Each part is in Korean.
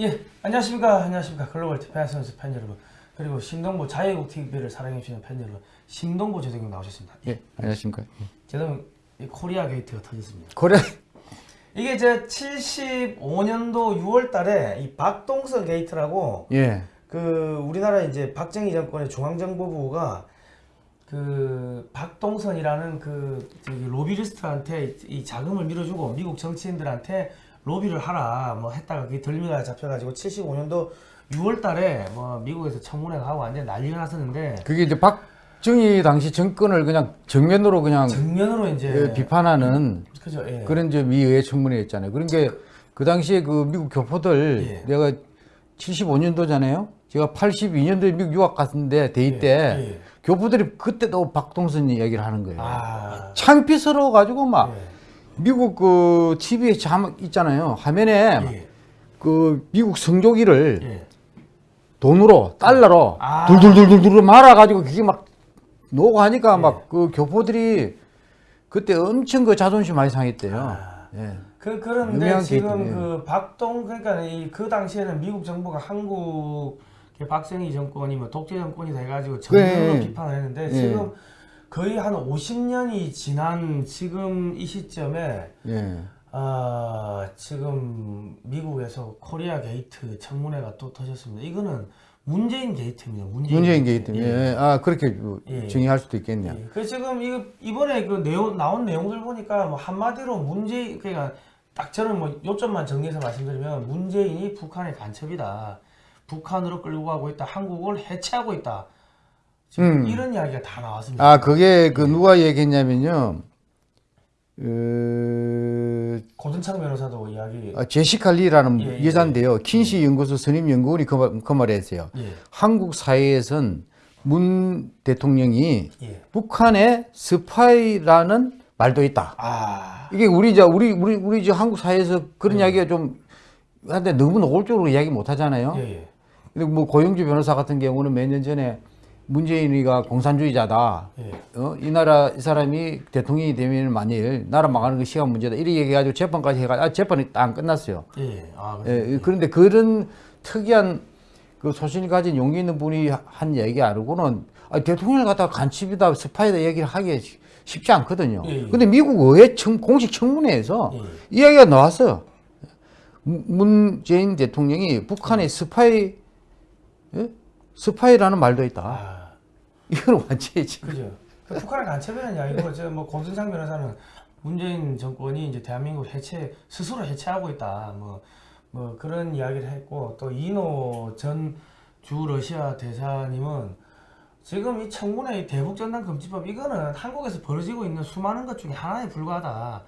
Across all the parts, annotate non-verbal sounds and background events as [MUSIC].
예, 안녕하십니까. 안녕하십니까. 글로벌 디펜스 뉴스 팬 여러분. 그리고 신동보 자유국 TV를 사랑해주시는 팬 여러분. 신동보 제독님 나오셨습니다. 예, 안녕하십니까. 예. 제독 이 코리아 게이트가 터졌습니다. 고려 이게 제 75년도 6월 달에 이 박동선 게이트라고 예. 그 우리나라 이제 박정희 정권의 중앙정보부가 그 박동선이라는 그 로비스트한테 이 자금을 밀어주고 미국 정치인들한테 로비를 하라 뭐 했다가 그게 덜미가 잡혀가지고 75년도 6월달에 뭐 미국에서 청문회가 하고 완전 난리가 났었는데 그게 이제 박정희 당시 정권을 그냥 정면으로 그냥 정면으로 이제 예, 비판하는 그죠 예. 그런 저 미의회 청문회였잖아요. 그러니까 그 당시에 그 미국 교포들 예. 내가 75년도잖아요. 제가 82년도에 미국 유학 갔는데 대입 때 예, 예. 교포들이 그때도 박동선 이야기를 하는 거예요. 아 창피스러워 가지고 막 예. 미국 그 TV에 자막 있잖아요. 화면에 예. 그 미국 성조기를 예. 돈으로 달러로 아. 둘둘둘둘둘 말아가지고 그게 막 노고 하니까 예. 막그 교포들이 그때 엄청 그 자존심 많이 상했대요. 아. 예. 그 그런데 지금. 그 박동 그러니까 이 그 당시에는 미국 정부가 한국 박정희 정권이 뭐 독재 정권이 돼가지고 네. 비판을 했는데 예. 지금 거의 한 50년이 지난 지금 이 시점에 예. 아 지금 미국에서 코리아 게이트 청문회가 또 터졌습니다. 이거는 문재인 게이트입니다. 문재인, 문재인 게이트. 예. 예. 아 그렇게 그 예. 정의할 수도 있겠네요. 예. 그 지금 이거 이번에 그 내용 나온 내용들 보니까 뭐 한마디로 문재인 그러니까 딱 저는 뭐 요점만 정리해서 말씀드리면 문재인이 북한의 간첩이다. 북한으로 끌고 가고 있다. 한국을 해체하고 있다. 지금 음. 이런 이야기가 다 나왔습니다. 아 그게 그 누가 얘기했냐면요. 그 고든 창 변호사도 이야기. 아, 제시카 리라는 예, 예, 여자인데요. 퀸시 연구소 선임 연구원이 그, 말, 그 말을 했어요. 예. 한국 사회에선 문 대통령이 예. 북한의 스파이라는 말도 있다. 아. 이게 우리 저 우리 우리 우리 저 한국 사회에서 그런 이야기가 좀 한데 너무 노골적으로 이야기 못 하잖아요. 예, 예. 근데 뭐 고영주 변호사 같은 경우는 몇 년 전에 문재인이가 공산주의자다. 예. 어? 이 나라 이 사람이 대통령이 되면 만일 나라 망하는 거 시간 문제다. 이렇게 얘기해가지고 재판까지 해가지고 아, 재판이 딱안 끝났어요. 예. 아, 그래서 예, 그런데 그런 특이한 그 소신을 가진 용기 있는 분이 한 얘기 아니고는 아, 대통령을 갖다가 간첩이다, 스파이다 얘기를 하기 쉽지 않거든요. 예, 예. 근데 미국 의회 청, 공식 청문회에서 예. 이야기가 나왔어요. 문- 문재인 대통령이 북한의 스파이, 예? 스파이라는 말도 있다. 아. 이건 완전히 지금. 그죠. 그 북한의 간첩이라는 이야기고 저뭐 고든 창 변호사는 문재인 정권이 이제 대한민국 해체 스스로 해체하고 있다. 뭐, 뭐 그런 이야기를 했고 또 이인호 전 주 러시아 대사님은 지금 이 청문회 이 대북전단 금지법 이거는 한국에서 벌어지고 있는 수많은 것 중에 하나에 불과하다.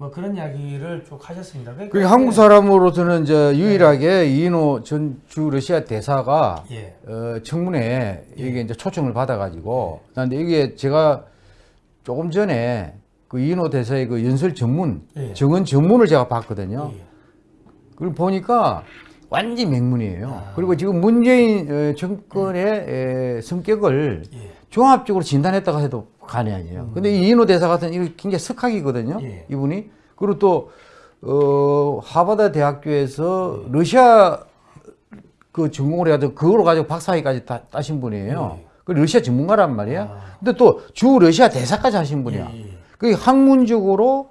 뭐 그런 이야기를 쭉 하셨습니다. 그러니까 그 한국 사람으로서는 이제 유일하게 이인호 전 주 러시아 대사가 예. 어, 청문회에 이게 이제 초청을 받아가지고 그런데 이게 제가 조금 전에 그 이인호 대사의 그 연설 전문 예. 정언 전문을 제가 봤거든요. 예. 그걸 보니까 완전히 맹문이에요. 아. 그리고 지금 문재인 어, 정권의 에, 성격을 예. 종합적으로 진단했다고 해도 간이 아니에요. 근데 이 이인호 대사 같은 이거 굉장히 석학이거든요. 음. 예. 이분이. 그리고 또 어, 하버드 대학교에서 러시아 그 전공을 해가지고 그걸 가지고 박사학위까지 다, 따신 분이에요. 예. 그 러시아 전문가란 말이야. 아. 근데 또 주 러시아 대사까지 하신 분이야. 예, 예. 그 학문적으로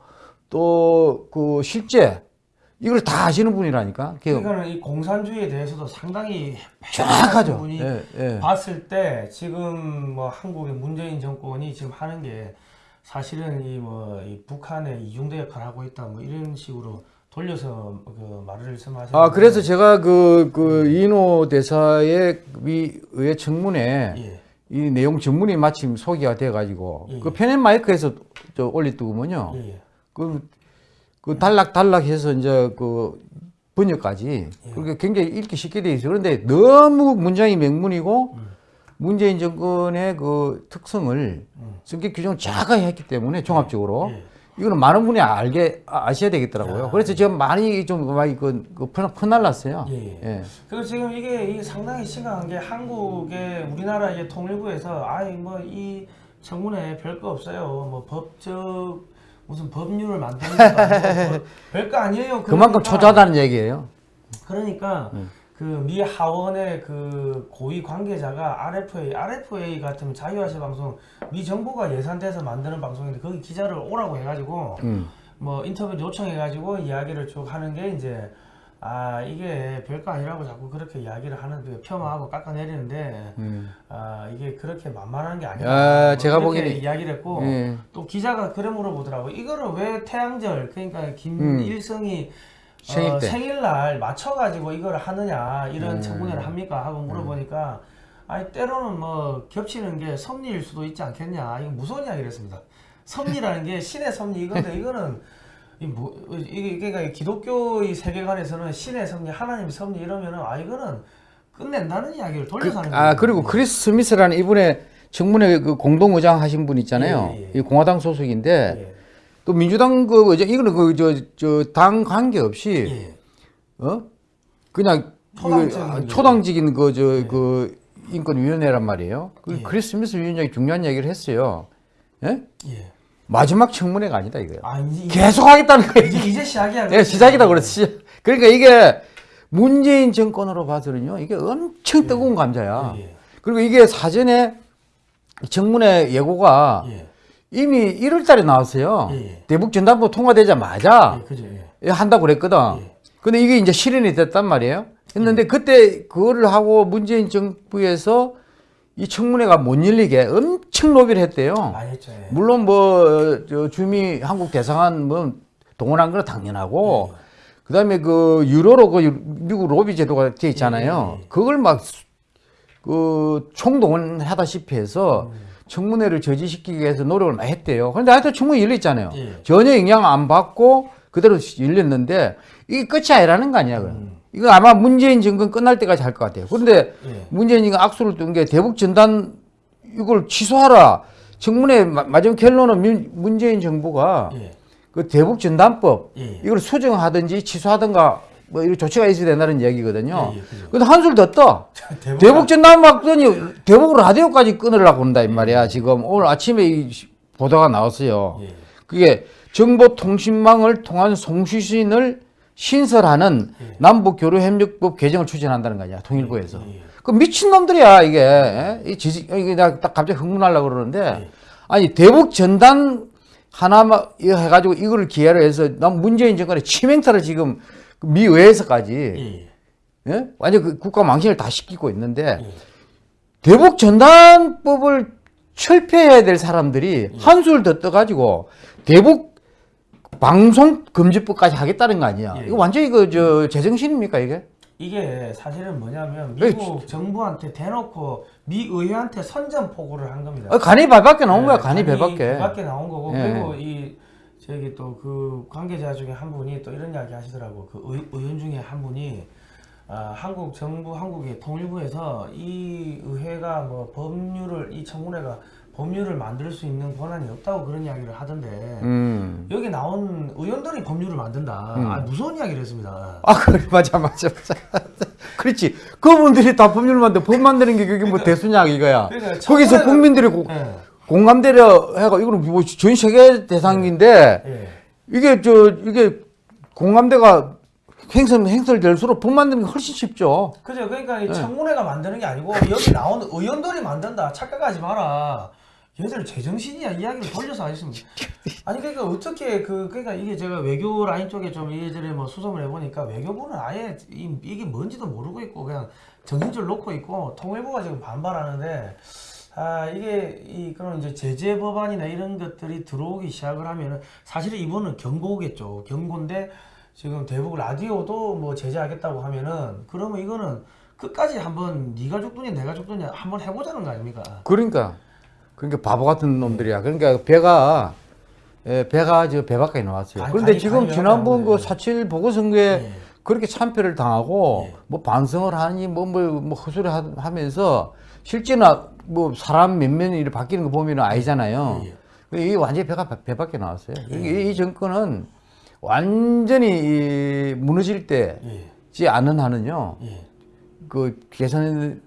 또 그 실제 이걸 다 아시는 분이라니까. 그 그러니까는 이 공산주의에 대해서도 상당히 정확하죠. 분이 예, 예. 봤을 때 지금 뭐 한국의 문재인 정권이 지금 하는 게 사실은 이뭐이 북한의 이중대 역할을 하고 있다 뭐 이런 식으로 돌려서 그 말을 말씀하셨는데 아 그래서 제가 그, 그 이노 대사의 미 의회 청문회 예. 이 내용 전문이 마침 소개가 돼가지고 예. 그 페넷 마이크에서 저 올렸더군요. 예, 예. 그, 그 단락 단락해서 이제 그 번역까지 예. 그렇게 굉장히 읽기 쉽게 돼 있어요. 그런데 너무 문장이 맹문이고 음. 문재인 정권의 그 특성을 음. 성격 규정을 자가히 했기 때문에 종합적으로 예. 이거는 많은 분이 알게 아- 아셔야 되겠더라고요. 야. 그래서 지금 많이 좀 많이 그, 그 퍼날랐어요. 예, 예. 예. 그리고 지금 이게, 이게 상당히 심각한 게 한국의 우리나라 이제 통일부에서 아이 뭐이 청문회 별거 없어요. 뭐 법적 무슨 법률을 만드는 아니고 뭐 [LAUGHS] 별거 아니에요. 그만큼 그러니까 초조하다는 얘기예요. 그러니까 음. 그미 하원의 그 고위 관계자가 RFA, RFA 같은 자유아시아 방송 미 정부가 예산돼서 만드는 방송인데 거기 기자를 오라고 해가지고 음. 뭐 인터뷰 요청해가지고 이야기를 쭉 하는 게 이제 아 이게 별거 아니라고 자꾸 그렇게 이야기를 하는 그 폄하하고 깎아내리는데 음. 아 이게 그렇게 만만한 게 아니다. 아, 뭐 제가 보기에는- 이야기를 했고 예. 또 기자가 그래 물어보더라고. 이거를 왜 태양절 그러니까 음. 김일성이 생일 어, 때. 생일날 맞춰가지고 이걸 하느냐 이런 음. 청문회를 합니까 하고 물어보니까 아니 때로는 뭐 겹치는 게 섭리일 수도 있지 않겠냐 이거 무서운 이야기를 했습니다. 섭리라는 게 신의 섭리 이건데 이거는 이 뭐, 이게 그러니까 기독교의 세계관에서는 신의 섭리 하나님의 섭리 이러면은 아 이거는 끝낸다는 이야기를 돌려서 하는 거예요. 아 그리고 크리스 스미스라는 이분의 청문회 그 공동 의장 하신 분 있잖아요. 예, 예. 이 공화당 소속인데 예. 또 민주당 그 의장 이거는 그 저 저 당 관계 없이 예. 어 그냥 초당적인 그, 아. 초당적인 그저그 인권위원회란 말이에요. 그 예. 크리스 스미스 위원장이 중요한 얘기를 했어요. 예? 예. 마지막 청문회가 아니다 이거예요. 아 계속 하겠다는 거예요. 이제 이제 시작이야. 예, 시작이다 그랬지. 그러니까 이게 문재인 정권으로 봐서는요, 이게 엄청 뜨거운 감자야. 예, 예. 그리고 이게 사전에 청문회 예고가 예. 이미 1월 달에 나왔어요. 예, 예. 대북 전단부 통과되자마자 예. 예. 예, 한다고 그랬거든. 예. 근데 이게 이제 실현이 됐단 말이에요. 했는데 그때 그거를 하고 문재인 정부에서 이 청문회가 못 열리게 엄청 로비를 했대요. 많이 했죠. 예. 물론 뭐저 주미 한국 대상한 뭐 동원한 건 당연하고 그다음에 그 유로로 그 유- 미국 로비 제도가 돼 있잖아요. 예, 예, 예. 그걸 막 그 총동원하다시피 해서 음. 청문회를 저지시키기 위해서 노력을 많이 했대요. 그런데 하여튼 청문회 열렸잖아요. 예. 전혀 영향 안 받고 그대로 열렸는데 이게 끝이 아니라는 거 아니야. 음. 이거 아마 문재인 정권 끝날 때까지 할 것 같아요. 그런데 예. 문재인이가 악수를 둔게 대북 전단 이걸 취소하라. 청문회 마- 마지막 결론은 민- 문재인 정부가 예. 그 대북 전단법 예. 이걸 수정하든지 취소하든가 뭐 이런 조치가 있어야 된다는 얘기거든요. 예, 예. 근데 한술 더 떠. [LAUGHS] 대북 전단 막더니 대북 라디오까지 끊으려고 한다 이 말이야. 지금 오늘 아침에 이 시- 보도가 나왔어요. 예. 그게 정보통신망을 통한 송수신을 신설하는 예. 남북교류협력법 개정을 추진한다는 거 아니야 통일부에서. 예, 예. 그 미친 놈들이야 이게. 예? 이 지식 이게 내가 딱 갑자기 흥분하려고 그러는데 예. 아니 대북 전단 하나만 해가지고 이거를 기회로 해서 난 문재인 정권의 치명타를 지금 그미 의회에서까지 예. 예? 완전 그 국가 망신을 다 시키고 있는데 예. 대북 전단법을 철폐해야 될 사람들이 한술 더 떠가지고 대북 방송 금지법까지 하겠다는 거 아니야? 예. 이거 완전 이거 저 제정신입니까 이게? 이게 사실은 뭐냐면 네, 미국 정부한테 대놓고 미 의회한테 선전포고를 한 겁니다. 어, 간이 발밖에 나온 거야 네, 간이 배밖에. 밖에 나온 거고 예. 그리고 이 저기 또 그 관계자 중에 한 분이 또 이런 이야기 하시더라고 그 의, 의원 중에 한 분이 아, 한국 정부 한국의 통일부에서 이 의회가 뭐 법률을 이 청문회가 법률을 만들 수 있는 권한이 없다고 그런 이야기를 하던데 음. 여기 나온 의원들이 법률을 만든다 음. 아, 무서운 이야기를 했습니다. 아 그래 맞아 맞아 맞아. [LAUGHS] 그렇지. 그분들이 다 법률 만들 법 만드는 게 그게 뭐 대수냐 이거야. 그러니까 거기서 국민들이 고- 예. 공감대려 해가 이거는 뭐전 세계 대상인데 예. 이게 저 이게 공감대가 행설 행설될수록 법 만드는 게 훨씬 쉽죠. 그죠. 그러니까 네. 이 청문회가 만드는 게 아니고 여기 나온 의원들이 만든다. 착각하지 마라. 얘들 제정신이야 이야기를 돌려서 하셨습니다. [LAUGHS] 아니 그러니까 어떻게 그 그러니까 이게 제가 외교 라인 쪽에 좀 이래저래 뭐 수정을 해보니까 외교부는 아예 이, 이게 뭔지도 모르고 있고 그냥 정신줄 놓고 있고 통일부가 지금 반발하는데 아 이게 이 그런 이제 제재 법안이나 이런 것들이 들어오기 시작을 하면은 사실은 이번은 경고겠죠. 경고인데 지금 대북 라디오도 뭐 제재하겠다고 하면은 그러면 이거는 끝까지 한번 네가 죽더니 내가 죽더니 한번 해보자는 거 아닙니까? 그러니까 그러니까 바보 같은 놈들이야. 그러니까 배가 예, 배가 저 배 밖에 나왔어요. 아니, 그런데 간이- 지금 간이 지난번. 그 사칠 보궐선거에 예. 그렇게 참패를 당하고 예. 뭐 반성을 하니 뭐뭐뭐 하- 하면서 실제는 뭐 사람 몇 명이 이렇게 바뀌는 거 보면은 아니잖아요. 예, 이게 완전히 배가 배 밖에 나왔어요. 이, 이 정권은 완전히 이 무너질 때지 예. 않은 한은요. 예. 그 개선할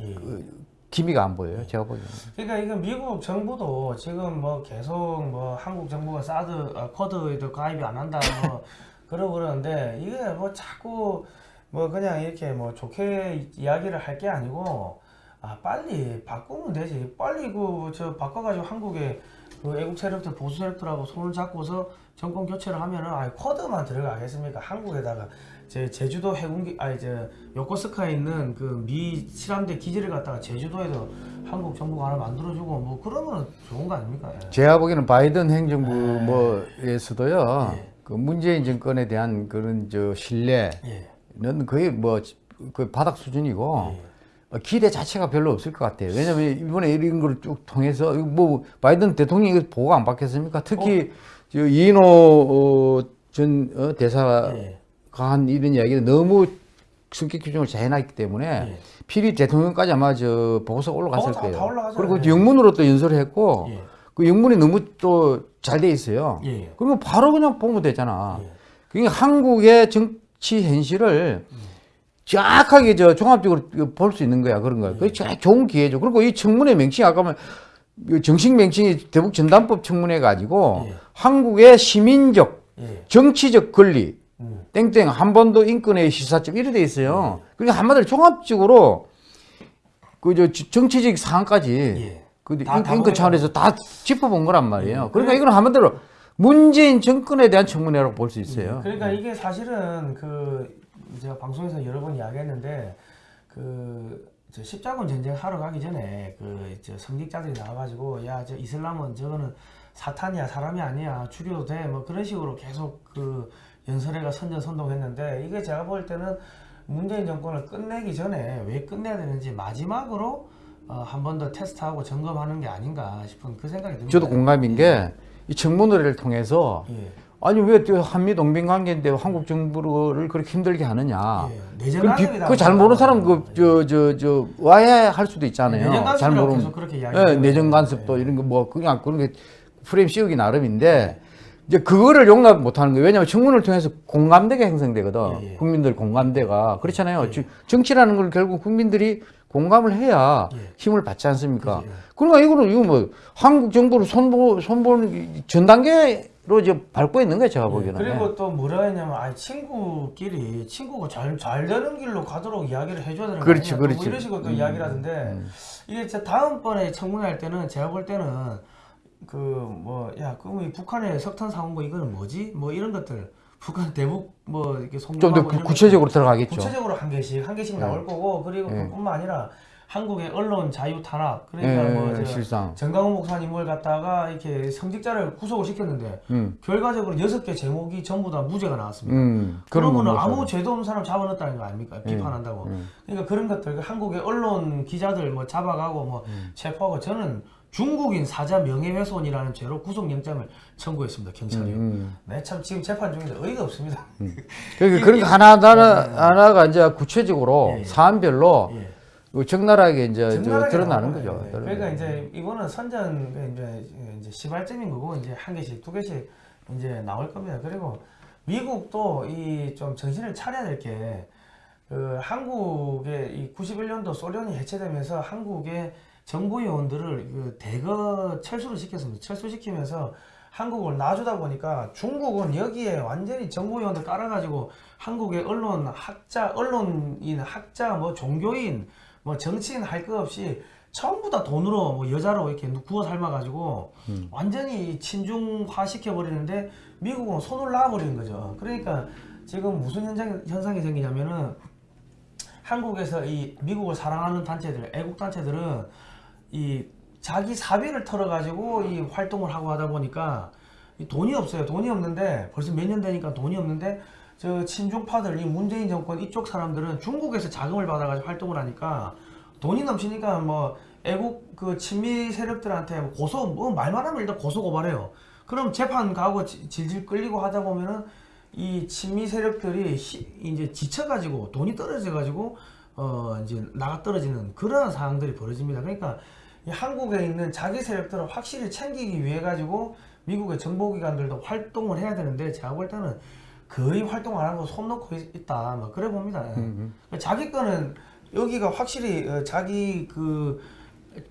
예. 그 기미가 안 보여요. 제가 보기에는. 그러니까 이거 미국 정부도 지금 뭐 계속 뭐 한국 정부가 사드 아, 쿼드에도 가입이 안 한다 뭐 [LAUGHS] 그러고 그러는데 이게 뭐 자꾸 뭐 그냥 이렇게 뭐 좋게 이야기를 할 게 아니고 아 빨리 바꾸면 되지 빨리 그 저 바꿔가지고 한국의 그 애국 세력들 보수 세력들하고 손을 잡고서 정권 교체를 하면은 아 쿼드만 들어가겠습니까 한국에다가 제 제주도 해군기 아니 저 요코스카에 있는 그미 실함대 기지를 갖다가 제주도에도 한국 정부가 하나 만들어주고 뭐 그러면 좋은 거 아닙니까? 예. 제가 보기에는 바이든 행정부 네. 뭐에서도요. 예. 그 문재인 정권에 대한 그런 저 신뢰는 예. 거의 뭐 그 바닥 수준이고 예. 어, 기대 자체가 별로 없을 것 같아요. 왜냐하면 이번에 이런 걸 쭉 통해서 뭐 바이든 대통령이 보고 안 받겠습니까? 특히 저 이인호 어, 전 어, 대사가 예. 한 이런 이야기는 너무 성격 규정을 잘 해놨기 때문에 예. 필히 대통령까지 아마 저 보고서 올라갔을 어, 다- 거예요. 다. 그리고 예. 영문으로 또 연설을 했고 예. 그 영문이 너무 또 잘 돼 있어요. 예. 그러면 바로 그냥 보면 되잖아. 예. 그게 한국의 정치 현실을 정확하게 저 종합적으로 볼 수 있는 거야 그런 거야. 그게 제일 좋은 기회죠. 그리고 이 청문회 명칭 아까 말 정식 명칭이 대북 전단법 청문회 가지고 예. 한국의 시민적 예. 정치적 권리 음. 땡땡 한 번도 인권의 시사점 이래 돼 있어요. 그러니까 한마디로 종합적으로 그 저 정치적 사항까지 예. 그 다- 인- 보겠다. 차원에서 다 짚어본 거란 말이에요. 음. 그러니까 이건 한마디로 문재인 정권에 대한 청문회라고 볼 수 있어요. 그러니까 이게 사실은 그 제가 방송에서 여러 번 이야기했는데 그저 십자군 전쟁 하러 가기 전에 그저 성직자들이 나와가지고 야 저 이슬람은 저거는 사탄이야 사람이 아니야 죽여도 돼 뭐 그런 식으로 계속 그 연설회가 선전선동했는데 이게 제가 볼 때는 문재인 정권을 끝내기 전에 왜 끝내야 되는지 마지막으로 어, 한 번 더 테스트하고 점검하는 게 아닌가 싶은 그 생각이 듭니다. 저도 공감인 게이 청문회를 통해서 예. 아니 왜또 한미 동맹 관계인데 한국 정부를 그렇게 힘들게 하느냐. 예. 내정 그, 비- 간섭이다. 그잘 모르는 사람 그저 저 저 와해할 수도 있잖아요. 잘 모르는 계속 그렇게 예, 이야기해요. 내정 간섭도 이런 거 뭐 그냥 그런 게 프레임 씌우기 나름인데 이제 그거를 용납 못 하는 거예요. 왜냐하면 청문을 통해서 공감대가 형성되거든. 예, 예. 국민들 공감대가. 그렇잖아요. 지- 정치라는 걸 결국 국민들이 공감을 해야 예. 힘을 받지 않습니까? 그죠, 예. 그러니까 이거는 이거 뭐 한국 정부를 손보 손보는 전 단계로 이제 밟고 있는 거예요. 제가 보기에는. 예, 그리고 또 뭐라 했냐면 아 친구끼리 친구가 잘 잘 되는 길로 가도록 이야기를 해줘야 되는 거 그렇지, 또 그렇지. 뭐 이런 식으로 또 음, 이야기를 하던데 이게 진짜 다음번에 청문회 할 때는 제가 볼 때는 그 뭐야 그럼 이 북한의 석탄 사온 거 이거는 뭐지 뭐 이런 것들 북한 대북 뭐 이렇게 좀 송금하고 더 이런 구체적으로 들어가겠죠. 구체적으로 한 개씩 한 개씩 나올 거고 그리고 예. 그뿐만 아니라 한국의 언론 자유 탄압 그러니까 예, 뭐 실상. 정강훈 목사님을 갖다가 이렇게 성직자를 구속을 시켰는데 음. 결과적으로 여섯 개 제목이 전부 다 무죄가 나왔습니다. 음. 그런 그러면 건 아무 뭐 죄도 없는 사람 잡아넣었다는 거 아닙니까? 비판한다고. 음. 그러니까 그런 것들 그 한국의 언론 기자들 뭐 잡아가고 뭐 음. 체포하고 저는 중국인 사자 명예훼손이라는 죄로 구속영장을 청구했습니다 경찰이. 음. 네, 참 지금 재판 중인데 어이가 없습니다. 그러니까 그런 거 하나 하나 하나가 이제 구체적으로 예, 예. 사안별로 예. 그 적나라하게 이제 드러나는. 거죠. 예. 드러나는 그러니까. 이제 이거는 선전 그 이제 이제 시발점인 거고 이제 한 개씩 두 개씩 이제 나올 겁니다. 그리고 미국도 이 좀 정신을 차려야 될 게 그 한국의 이 91년도 소련이 해체되면서 한국의 정부 요원들을 그 대거 철수를 시켰습니다. 철수시키면서 한국을 놔주다 보니까 중국은 여기에 완전히 정부 요원들 깔아가지고 한국의 언론 학자, 언론인, 학자, 뭐 종교인, 뭐 정치인 할 것 없이 전부 다 돈으로 뭐 여자로 이렇게 구워 삶아가지고 완전히 친중화 시켜버리는데 미국은 손을 놔버리는 거죠. 그러니까 지금 무슨 현상, 현상이 생기냐면은 한국에서 이 미국을 사랑하는 단체들, 애국 단체들은 이 자기 사비를 털어가지고 이 활동을 하고 하다 보니까 이 돈이 없어요. 돈이 없는데 벌써 몇 년 되니까 돈이 없는데 저 친중파들, 이 문재인 정권 이쪽 사람들은 중국에서 자금을 받아가지고 활동을 하니까 돈이 넘치니까 뭐 애국 그 친미 세력들한테 뭐 고소 뭐 말만 하면 일단 고소 고발해요. 그럼 재판 가고 지- 질질 끌리고 하다 보면은 이 친미 세력들이 시- 이제 지쳐가지고 돈이 떨어져가지고 어 이제 나가 떨어지는 그런 상황들이 벌어집니다. 그러니까 이 한국에 있는 자기 세력들을 확실히 챙기기 위해 가지고 미국의 정보기관들도 활동을 해야 되는데 제가 볼 때는 거의 활동 안 하고 손 놓고 있- 있다. 막 그래 봅니다. 예. 자기 거는 여기가 확실히 어, 자기 그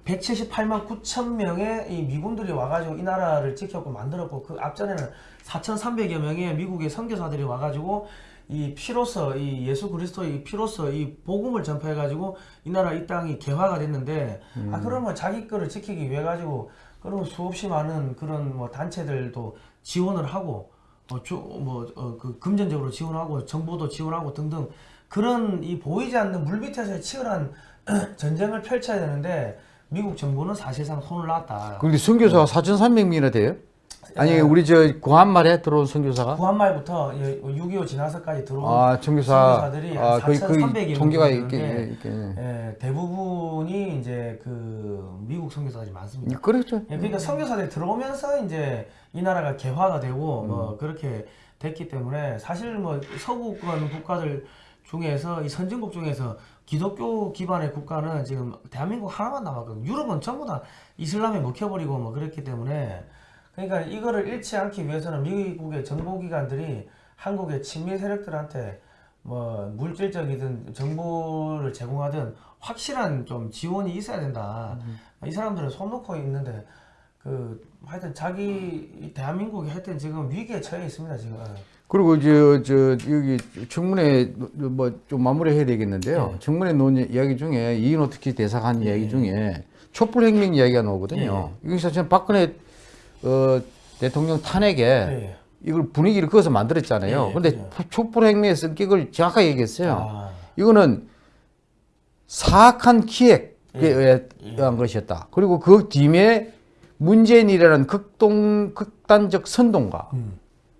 178만 9천 명의 이 미군들이 와가지고 이 나라를 지켰고 만들었고 그 앞전에는 4,300여 명의 미국의 선교사들이 와가지고 이 피로서 이 예수 그리스도의 피로서 이 복음을 전파해 가지고 이 나라 이 땅이 개화가 됐는데 아 그러면 자기 거를 지키기 위해 가지고 그러면 수없이 많은 그런 뭐 단체들도 지원을 하고 뭐뭐그 금전적으로 지원하고 정보도 지원하고 등등 그런 이 보이지 않는 물 밑에서의 치열한 [CLEARS THROAT] 전쟁을 펼쳐야 되는데 미국 정부는 사실상 손을 놨다. 근데 선교사가 4,300명이나 돼요? 아니 네. 우리 저 구한말에 들어온 선교사가? 구한말부터 6.25 지나서까지 들어온 아 선교사 선교사 들이 아한 거의 거의 4,300여 통계가 명 있게 되는데 있게. 예, 대부분이 이제 그 미국 선교사들이 많습니다. 그렇죠. 예, 그러니까 선교사들이 들어오면서 이제 이 나라가 개화가 되고 음. 뭐 그렇게 됐기 때문에 사실 뭐 서구권 국가들 중에서 이 선진국 중에서 기독교 기반의 국가는 지금 대한민국 하나만 남았거든요. 유럽은 전부 다 이슬람에 먹혀버리고 뭐 그랬기 때문에 그러니까 이거를 잃지 않기 위해서는 미국의 정보기관들이 한국의 친미 세력들한테 뭐 물질적이든 정보를 제공하든 확실한 좀 지원이 있어야 된다. 이 사람들은 손 놓고 있는데 그 하여튼 자기 이 대한민국이 하여튼 지금 위기에 처해 있습니다 지금. 그리고 저, 저 여기 청문회 뭐 좀 마무리해야 되겠는데요. 네. 청문회 논 이야기 중에 이인호 특히 대사가 한 이야기 중에 촛불 혁명 이야기가 나오거든요. 이거 사실 박근혜 어, 대통령 탄핵에 예. 이걸 분위기를 그어서 만들었잖아요. 예, 근데 그죠. 촛불혁명의 성격을 정확하게 얘기했어요. 아, 이거는 사악한 기획에 예. 의한 것이었다. 그리고 그 뒤에 문재인이라는 극동 극단적 선동가, 음.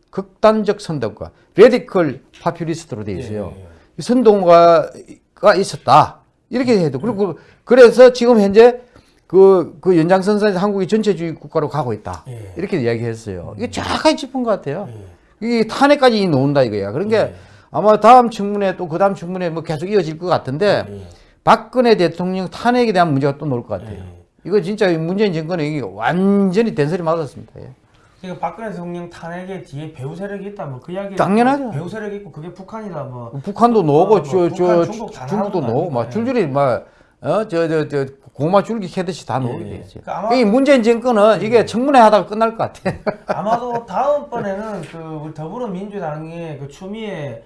극단적 선동가, radical populist로 돼 있어요. 예, 예. 이 선동가가 있었다. 이렇게 해도 그리고 그래서 지금 현재 그, 그 연장선상에서 한국이 전체주의 국가로 가고 있다. 예. 이렇게 이야기했어요. 이게 정확하게 짚은 것 같아요. 예. 이게 탄핵까지 나온다 이거야. 그런 게 예. 아마 다음 청문회 또 그 다음 청문회 뭐 계속 이어질 것 같은데 예. 박근혜 대통령 탄핵에 대한 문제가 또 나올 것 같아요. 예. 이거 진짜 문재인 정권에 이게 완전히 된소리 맞았습니다. 예. 그러니까 박근혜 대통령 탄핵에 뒤에 배후 세력이 있다 뭐 그 이야기 당연하죠. 배후 세력이 있고 그게 북한이다 뭐 북한도 나오고 어, 뭐 저, 저 북한, 중국 다 중국도 나오고 막? 줄줄이 막 어 저 저 저 고마 줄기 캐듯이 다 나오게 예, 예. 돼 있어요. 그 아마- 이 문재인 정권은 이게 청문회 하다가 끝날 것 같아. [LAUGHS] 아마도 다음번에는 그 더불어민주당의 그 추미애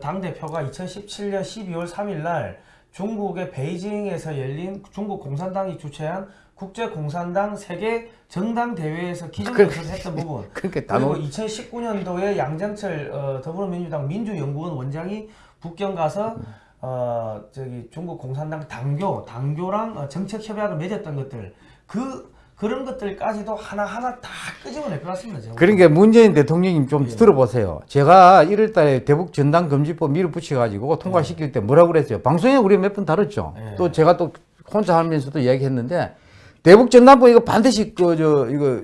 당 대표가 2017년 12월 3일 날 중국의 베이징에서 열린 중국 공산당이 주최한 국제 공산당 세계 정당 대회에서 기정연설을 했던 부분. 그러니까 다 그리고 나오. 2019년도에 양정철 어, 더불어민주당 민주연구원 원장이 북경 가서 어 저기 중국 공산당 당교 당교랑 어, 정책 협약을 맺었던 것들 그 그런 것들까지도 하나 하나 다 끄집어낼 것 같습니다. 제가. 그러니까 문재인 대통령님 예. 좀 들어보세요. 제가 1월 달에 대북 전당 금지법 밀어붙여 가지고 통과시킬 때 뭐라고 그랬어요? 방송에 우리 몇 번 다뤘죠. 예. 또 제가 또 혼자 하면서도 이야기했는데 대북 전당법 이거 반드시 그 저 이거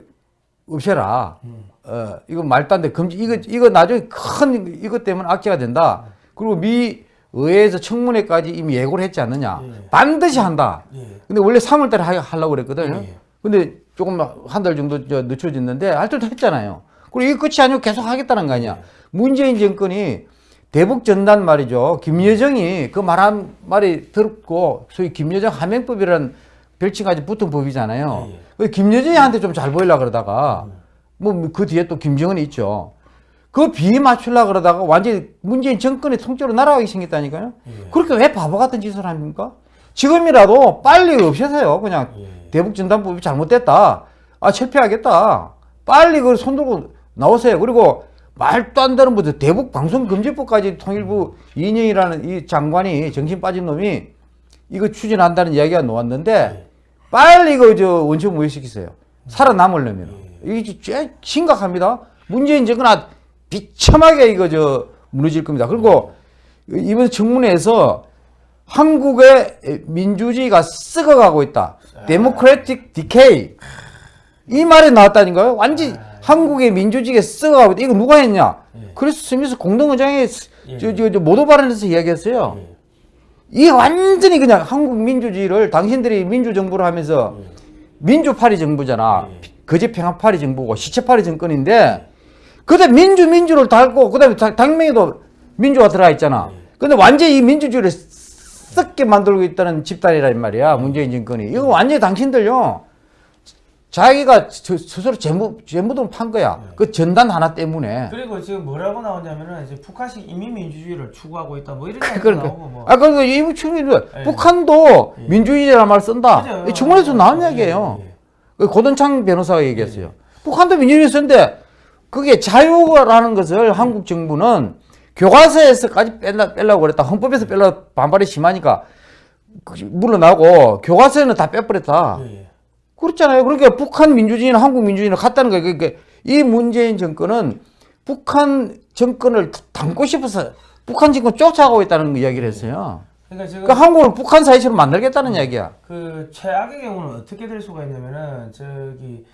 없애라. 음. 어 이거 말도 안 돼. 금지 이거 이거 나중에 큰 이것 때문에 악재가 된다. 그리고 미 의회에서 청문회까지 이미 예고를 했지 않느냐. 예. 반드시 한다. 예. 근데 원래 3월 달에 하려고 그랬거든요. 예. 근데 조금 한 달 정도 저 늦춰졌는데 할 때도 했잖아요. 그리고 이게 끝이 아니고 계속 하겠다는 거 아니야. 문재인 정권이 대북 전단 말이죠. 김여정이 그 말한 말이 들었고 소위 김여정 하명법이라는 별칭까지 붙은 법이잖아요. 예. 그 김여정이한테 좀 잘 보이려 그러다가 뭐 그 뒤에 또 김정은이 있죠. 그 비에 맞추려 그러다가 완전히 문재인 정권의 통째로 날아가기 생겼다니까요. 예. 그렇게 왜 바보 같은 짓을 합니까? 지금이라도 빨리 없애세요. 그냥 예. 대북 전단법이 잘못됐다. 아, 철폐하겠다. 빨리 그걸 손들고 나오세요. 그리고 말도 안 되는 뭐죠. 대북 방송 금지법까지 통일부 이인영이라는 이 장관이 정신 빠진 놈이 이거 추진한다는 이야기가 나왔는데 빨리 이거 저 원천 무효시키세요. 살아남으려면. 이게 꽤 심각합니다. 문재인 정권 아 비참하게 이거 저 무너질 겁니다. 그리고 이번 청문회에서 한국의 민주주의가 썩어가고 있다. Democratic decay. 이 말이 나왔다니까요. 완전히 한국의 민주주의가 썩어가고 있다. 이거 누가 했냐? 크리스 스미스 공동의장이 저, 저, 저 모두 발언에서 이야기했어요. 이게 완전히 그냥 한국 민주주의를 당신들이 민주정부를 하면서 민주팔이 정부잖아. 거짓평화팔이 정부고 시체팔이 정권인데 그다음 민주 민주를 달고 그다음에 당- 당명에도 민주가 들어가 있잖아. 근데 완전히 이 민주주의를 썩게 만들고 있다는 집단이란 말이야. 문재인 정권이. 이거 완전히 당신들요. 자기가 저- 스스로 재무 재무돈 판 거야. 그 전단 하나 때문에. 그리고 지금 뭐라고 나오냐면은 이제 북한식 인민민주주의를 추구하고 있다 뭐 이런 [LAUGHS] 얘기가 그러니까 나오고 뭐 아 그러니까 이 친구들 예. 북한도 예. 민주주의라는 말 쓴다. 맞아요. 이 청문회에서 나온 예, 예. 그 고든창 변호사가 얘기했어요. 북한도 민주주의 쓰는데 그게 자유라는 것을 한국 정부는 교과서에서까지 뺄라, 빼려고 그랬다. 헌법에서 뺄라 반발이 심하니까 그 물러나고 교과서에는 다 빼버렸다. 예, 예. 그렇잖아요. 그러니까 북한 민주주의는 한국 민주주의는 같다는 거예요. 그러니까 이 문재인 정권은 북한 정권을 담고 싶어서 북한 정권 쫓아가고 있다는 이야기를 했어요. 그러니까 지금 그러니까 한국을 북한 사회처럼 만들겠다는 이야기야. 그 최악의 경우는 어떻게 될 수가 있냐면은 저기 뭐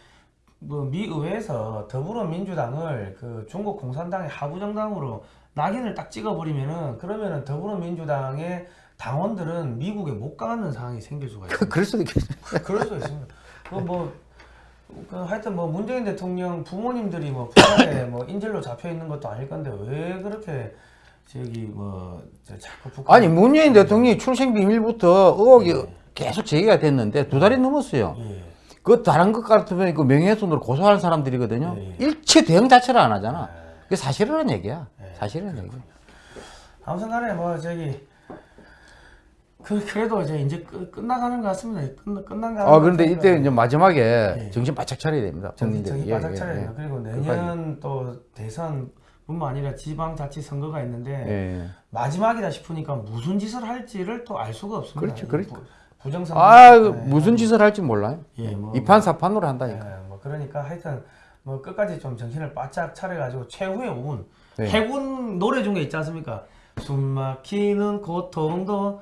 미 의회에서 더불어민주당을 그 중국 공산당의 하부 정당으로 낙인을 딱 찍어버리면은 그러면은 더불어민주당의 당원들은 미국에 못 가는 상황이 생길 수가 있어요. 그럴 수도 있겠네. 그럴 수 있습니다. 그뭐 그 하여튼 뭐 문재인 대통령 부모님들이 뭐 북한에 뭐 인질로 잡혀 있는 것도 아닐 건데 왜 그렇게 저기 뭐저 자꾸 북한 아니 문재인 대통령이 출생 비밀부터 의혹이 계속 제기가 됐는데 두 달이 넘었어요. 예. 그 다른 것 같으면 그 명예훼손으로 고소할 사람들이거든요. 예, 예. 일체 대응 자체를 안 하잖아. 그게 사실이라는 얘기야. 예. 사실이라는 얘기. 아무튼 간에 뭐 저기 그 그래도 이제 이제 끝, 끝나가는 것 같습니다. 끝 끝난 거. 아 그런데 이때 이제 마지막에 예. 정신 바짝 차려야 됩니다. 정신. 정신 예, 바짝 예, 차려야 예. 그리고 내년 또 대선 뿐만 아니라 지방자치 선거가 있는데 예. 마지막이다 싶으니까 무슨 짓을 할지를 또 알 수가 없습니다. 그렇죠, 이 그렇죠. 부- 부정선. 아 무슨 짓을 할지 몰라요. 예, 뭐, 이판사판으로 한다니까. 예, 뭐 그러니까 하여튼 뭐 끝까지 좀 정신을 바짝 차려가지고 최후의 운 네. 해군 노래 중에 있지 않습니까? 숨막히는 고통도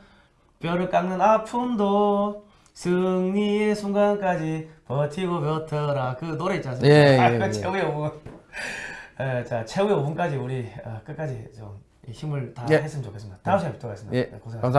뼈를 깎는 아픔도 승리의 순간까지 버티고 버텨라 그 노래 있지 않습니까? 예, [LAUGHS] 예, 아, 그 예. 최후의 운. 예, 자 최후의 운까지 우리 어, 끝까지 좀 힘을 다 예. 했으면 좋겠습니다. 다음 시간에 뵙도록 하겠습니다. 예, 네, 고생하셨습니다. 감사합니다.